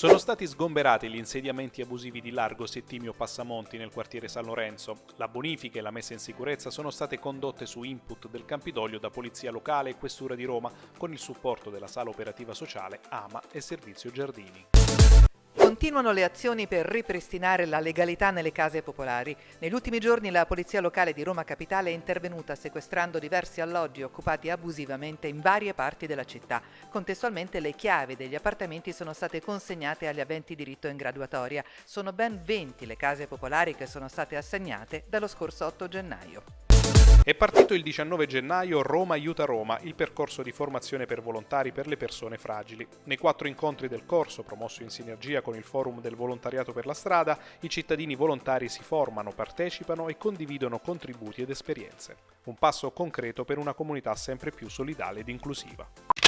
Sono stati sgomberati gli insediamenti abusivi di Largo Settimio Passamonti nel quartiere San Lorenzo. La bonifica e la messa in sicurezza sono state condotte su input del Campidoglio da Polizia Locale e Questura di Roma con il supporto della Sala Operativa Sociale, AMA e Servizio Giardini. Continuano le azioni per ripristinare la legalità nelle case popolari. Negli ultimi giorni la Polizia Locale di Roma Capitale è intervenuta sequestrando diversi alloggi occupati abusivamente in varie parti della città. Contestualmente le chiavi degli appartamenti sono state consegnate agli aventi diritto in graduatoria. Sono ben 20 le case popolari che sono state assegnate dallo scorso 8 gennaio. È partito il 19 gennaio Roma aiuta Roma, il percorso di formazione per volontari per le persone fragili. Nei quattro incontri del corso, promosso in sinergia con il Forum del Volontariato per la Strada, i cittadini volontari si formano, partecipano e condividono contributi ed esperienze. Un passo concreto per una comunità sempre più solidale ed inclusiva.